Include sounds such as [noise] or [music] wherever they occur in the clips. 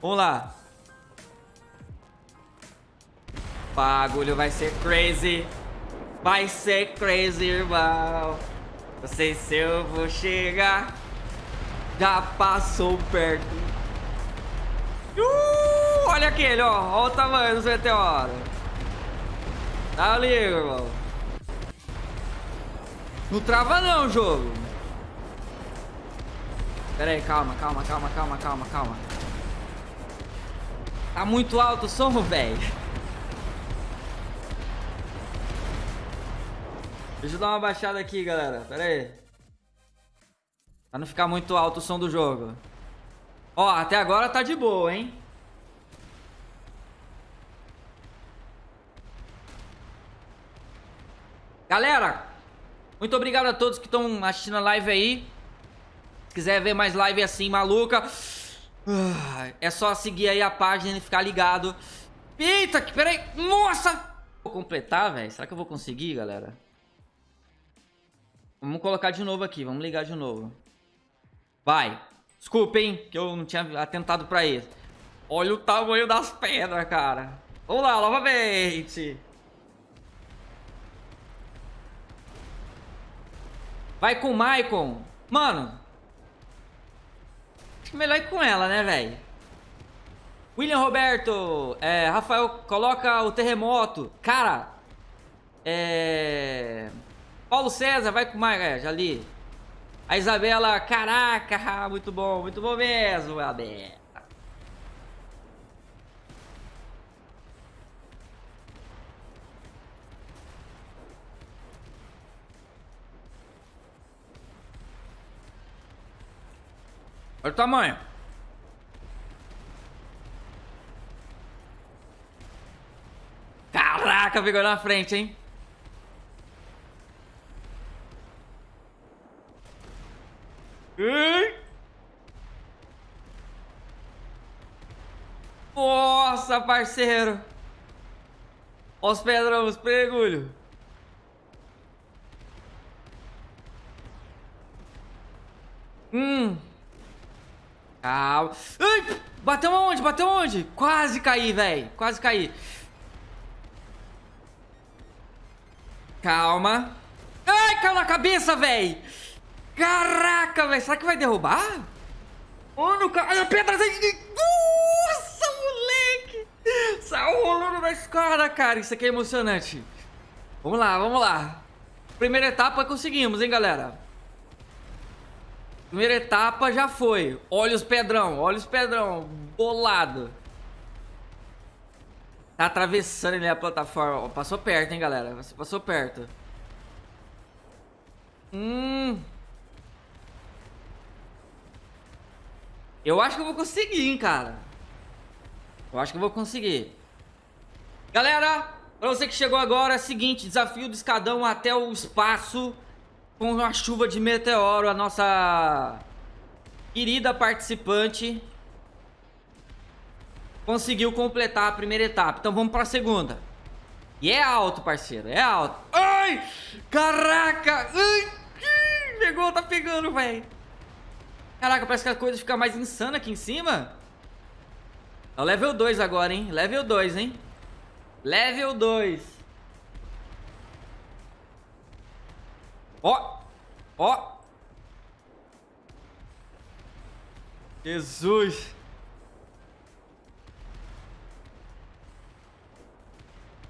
Vamos lá. Bagulho vai ser crazy. Vai ser crazy, irmão. Não sei se eu vou chegar. Já passou perto. Uh, olha aquele, ó. Olha o tamanho do meteoro. Tá ali, irmão. Não trava não jogo. Pera aí, calma, calma, calma, calma, calma, calma. Tá muito alto o som, velho. Deixa eu dar uma baixada aqui, galera. Pera aí. Pra não ficar muito alto o som do jogo. Ó, até agora tá de boa, hein? Galera, muito obrigado a todos que estão assistindo a live aí. Se quiser ver mais live assim, maluca, é só seguir aí a página e ficar ligado. Eita, peraí. Nossa! Vou completar, velho. Será que eu vou conseguir, galera? Vamos colocar de novo aqui. Vamos ligar de novo. Vai. Desculpa, hein? Que eu não tinha atentado pra isso. Olha o tamanho das pedras, cara. Vamos lá, novamente. Vai com o Maicon. Mano. Acho melhor ir com ela, né, velho? William Roberto. É, Rafael, coloca o terremoto. Cara. É... Paulo César, vai com Maicon. É, já li. A Isabela, caraca, muito bom, muito bom mesmo, Abel. Olha o tamanho. Caraca, pegou na frente, hein? Nossa, parceiro. Olha os pedrão, os pregulho. Hum. Calma. Ai, bateu onde? Bateu onde? Quase caí, velho. Quase caí. Calma. Ai, caiu na cabeça, velho. Caraca, velho. Será que vai derrubar? Mano, cara. A pedra... Nossa, moleque. Saiu rolando na escada, cara. Isso aqui é emocionante. Vamos lá, vamos lá. Primeira etapa conseguimos, hein, galera. Primeira etapa já foi. Olha os pedrão, olha os pedrão. Bolado. Tá atravessando ali a plataforma. Passou perto, hein, galera. Passou perto. Hum. Eu acho que eu vou conseguir, hein, cara. Eu acho que eu vou conseguir. Galera, pra você que chegou agora, é o seguinte. Desafio do escadão até o espaço com uma chuva de meteoro, a nossa querida participante conseguiu completar a primeira etapa. Então vamos para a segunda. E é alto, parceiro, é alto. Ai! Caraca! Ai! Pegou, tá pegando, velho. Caraca, parece que a coisa fica mais insana aqui em cima. É o level 2 agora, hein? Level 2, hein? Level 2. Ó! Ó! Jesus!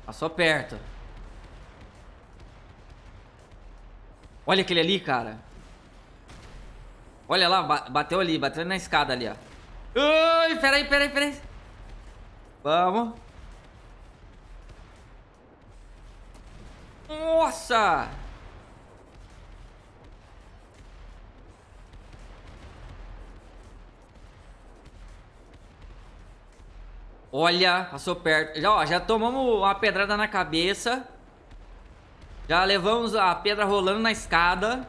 Passou perto. Olha aquele ali, cara. Olha lá, bateu ali, bateu na escada ali, ó. Ai, peraí, peraí, peraí. Vamos. Nossa! Olha, passou perto. Já, ó, já tomamos uma pedrada na cabeça. Já levamos a pedra rolando na escada.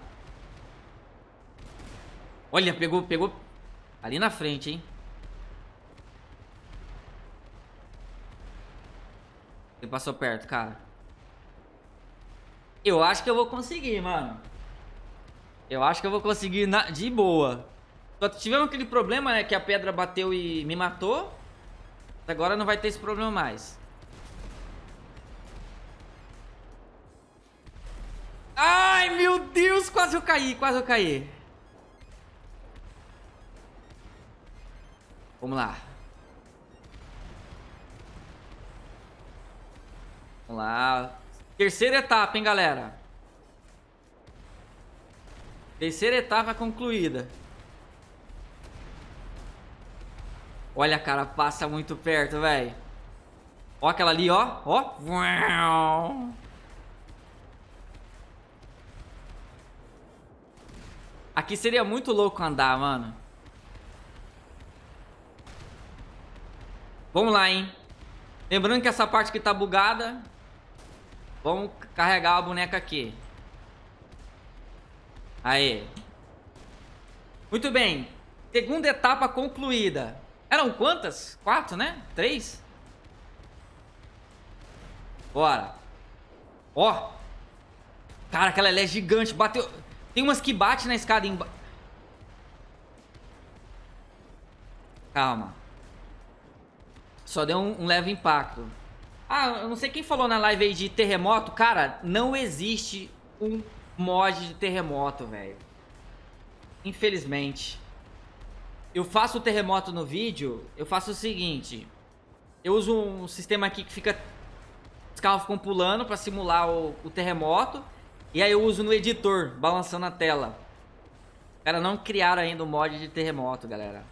Olha, pegou, pegou ali na frente, hein? Ele passou perto, cara. Eu acho que eu vou conseguir, mano. Eu acho que eu vou conseguir na... de boa. Só tivemos aquele problema, né? Que a pedra bateu e me matou. Agora não vai ter esse problema mais. Ai, meu Deus, quase eu caí, quase eu caí. Vamos lá. Vamos lá. Terceira etapa, hein, galera. Terceira etapa concluída. Olha, cara, passa muito perto, velho. Ó aquela ali, ó. Ó. Aqui seria muito louco andar, mano. Vamos lá, hein. Lembrando que essa parte aqui tá bugada. Vamos carregar a boneca aqui. Aí. Muito bem. Segunda etapa concluída. Eram quantas? Quatro, né? Três? Bora. Ó. Cara, aquela é gigante. Bateu... Tem umas que bate na escada embaixo. Calma. Só deu um, um, leve impacto. Ah, eu não sei quem falou na live aí de terremoto. Cara, não existe um mod de terremoto, velho. Infelizmente. Eu faço o terremoto no vídeo, eu faço o seguinte. Eu uso um sistema aqui que fica... Os carros ficam pulando pra simular o, o terremoto. E aí eu uso no editor, balançando a tela. Cara, não criaram ainda o mod de terremoto, galera.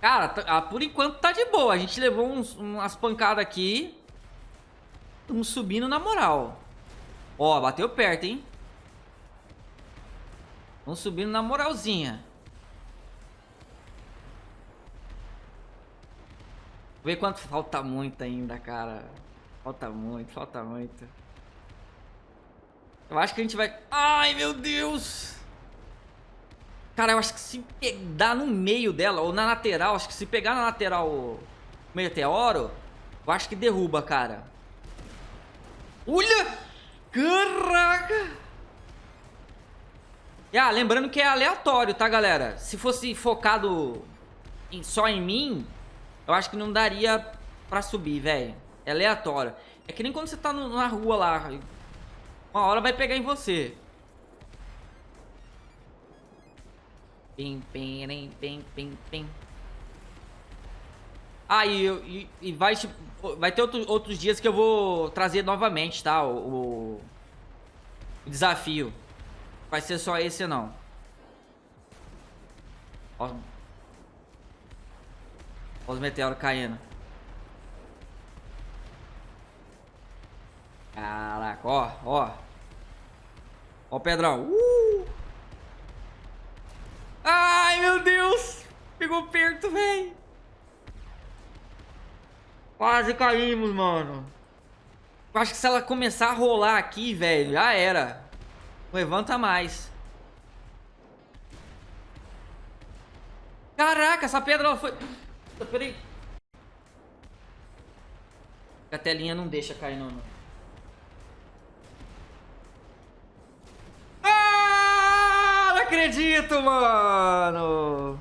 Cara, ah, por enquanto tá de boa. A gente levou uns, umas pancadas aqui. Estamos subindo na moral. Ó, bateu perto, hein? Estamos subindo na moralzinha. Vê quanto falta muito ainda, cara. Falta muito, falta muito. Eu acho que a gente vai... Ai, meu Deus! Cara, eu acho que se pegar no meio dela, ou na lateral, acho que se pegar na lateral o meteoro, eu acho que derruba, cara. Olha! Caraca! Ah, lembrando que é aleatório, tá, galera? Se fosse focado em, só em mim, eu acho que não daria pra subir, velho. É aleatório. É que nem quando você tá no, na rua lá. Uma hora vai pegar em você. Pim, pim, pim, pim, pim. Ah, e, e, e vai, tipo, vai ter outro, outros dias que eu vou trazer novamente, tá? O, o, o desafio. Vai ser só esse não. Ó. Ó os meteoros caindo. Caraca, ó, ó. Ó o Pedrão. Uh! Ai, meu Deus! Pegou perto, velho. Quase caímos, mano. Eu acho que se ela começar a rolar aqui, velho, já era. Não levanta mais. Caraca, essa pedra ela foi... Peraí. A telinha não deixa cair, não. Ah, não acredito, mano.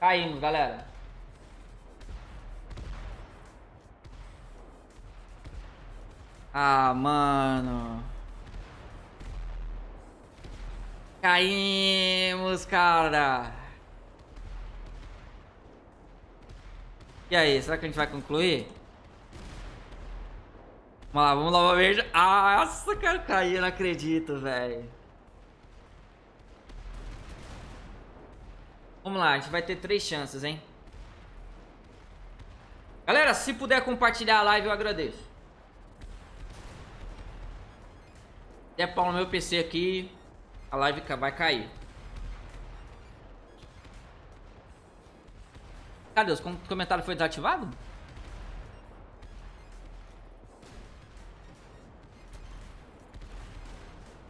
Caímos, galera. Ah, mano. Caímos, cara. E aí, será que a gente vai concluir? Vamos lá, vamos lá, uma. Ah, nossa, cara, caí, eu não acredito, velho. Vamos lá, a gente vai ter três chances, hein? Galera, se puder compartilhar a live, eu agradeço. É pau no meu PC aqui, a live vai cair. Cadê? Os comentários foi desativado?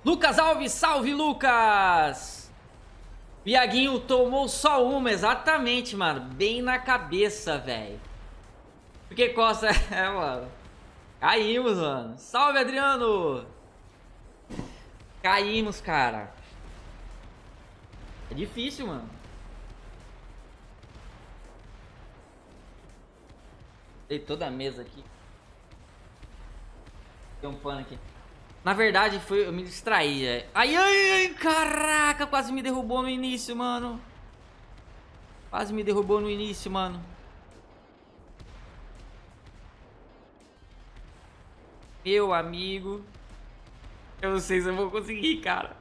Lucas Alves, salve Lucas! Iaguinho tomou só uma, exatamente, mano. Bem na cabeça, velho. Porque costa... [laughs] É, mano. Caímos, mano. Salve, Adriano! Caímos, cara. É difícil, mano. Dei toda a mesa aqui. Tem um pano aqui. Na verdade, foi, eu me distraí. É. Ai, ai, ai, caraca, quase me derrubou no início, mano. Quase me derrubou no início, mano. Meu amigo. Eu não sei se eu vou conseguir, cara.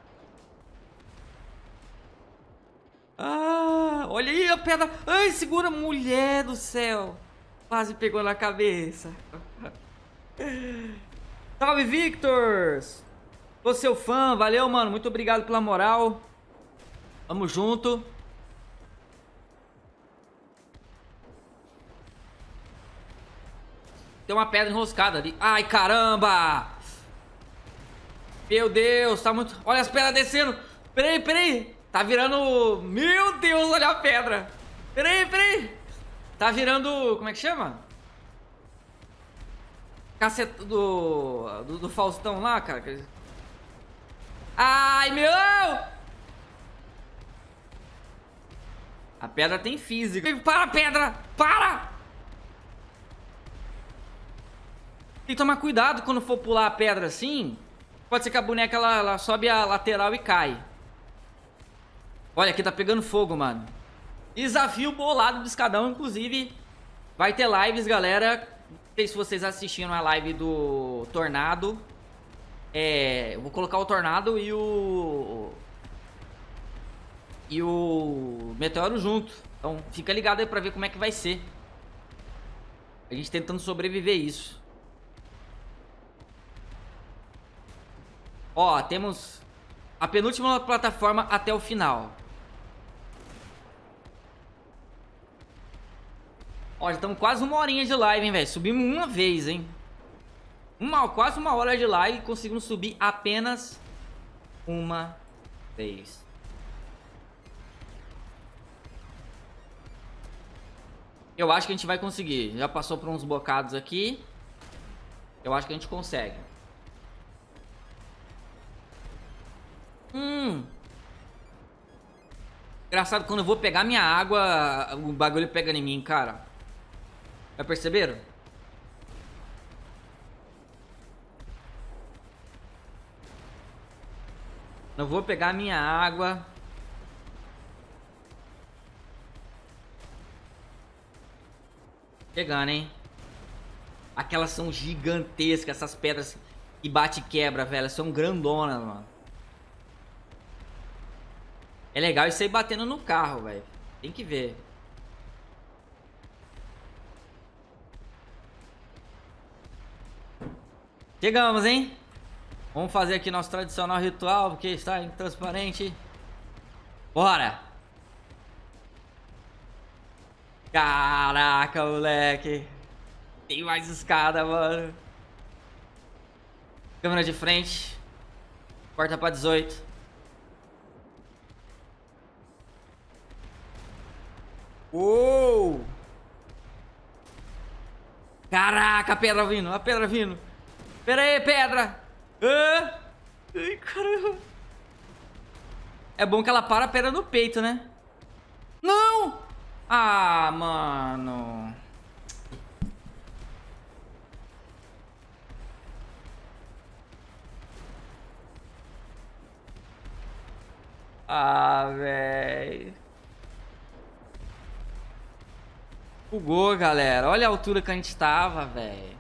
Ah, olha aí a pedra. Ai, segura, mulher do céu. Quase pegou na cabeça. [laughs] Salve, Victor! Sou seu fã, valeu, mano. Muito obrigado pela moral. Tamo junto. Tem uma pedra enroscada ali. Ai, caramba! Meu Deus, tá muito... Olha as pedras descendo. Peraí, peraí. Tá virando... Meu Deus, olha a pedra. Peraí, peraí. Tá virando... Como é que chama? Caceta do, do, do Faustão lá, cara. Ai, meu! A pedra tem física. Para, pedra! Para! Tem que tomar cuidado quando for pular a pedra assim. Pode ser que a boneca ela, ela sobe a lateral e cai. Olha, aqui tá pegando fogo, mano. Desafio bolado do escadão, inclusive. Vai ter lives, galera. Não sei se vocês assistiram a live do Tornado. É, eu vou colocar o Tornado e o... E o Meteoro junto. Então fica ligado aí pra ver como é que vai ser. A gente tentando sobreviver isso. Ó, temos a penúltima plataforma até o final. Ó, já estamos quase uma horinha de live, hein, velho. Subimos uma vez, hein. Uma, quase uma hora de live e conseguimos subir apenas uma vez. Eu acho que a gente vai conseguir. Já passou por uns bocados aqui. Eu acho que a gente consegue. Hum. Engraçado, quando eu vou pegar minha água, o bagulho pega em mim, cara. Já perceberam? Não vou pegar minha água. Chegando, hein? Aquelas são gigantescas, essas pedras que bate e quebra, velho. São grandonas, mano. É legal isso aí batendo no carro, velho. Tem que ver. Chegamos, hein? Vamos fazer aqui nosso tradicional ritual, porque está intransparente. Bora! Caraca, moleque. Tem mais escada, mano. Câmera de frente. Corta pra 18. Uou! Caraca, a pedra vindo, a pedra vindo. Pera aí, pedra. Ah. Ai, caramba. É bom que ela para a pedra no peito, né? Não! Ah, mano. Ah, velho. Bugou, galera. Olha a altura que a gente tava, velho.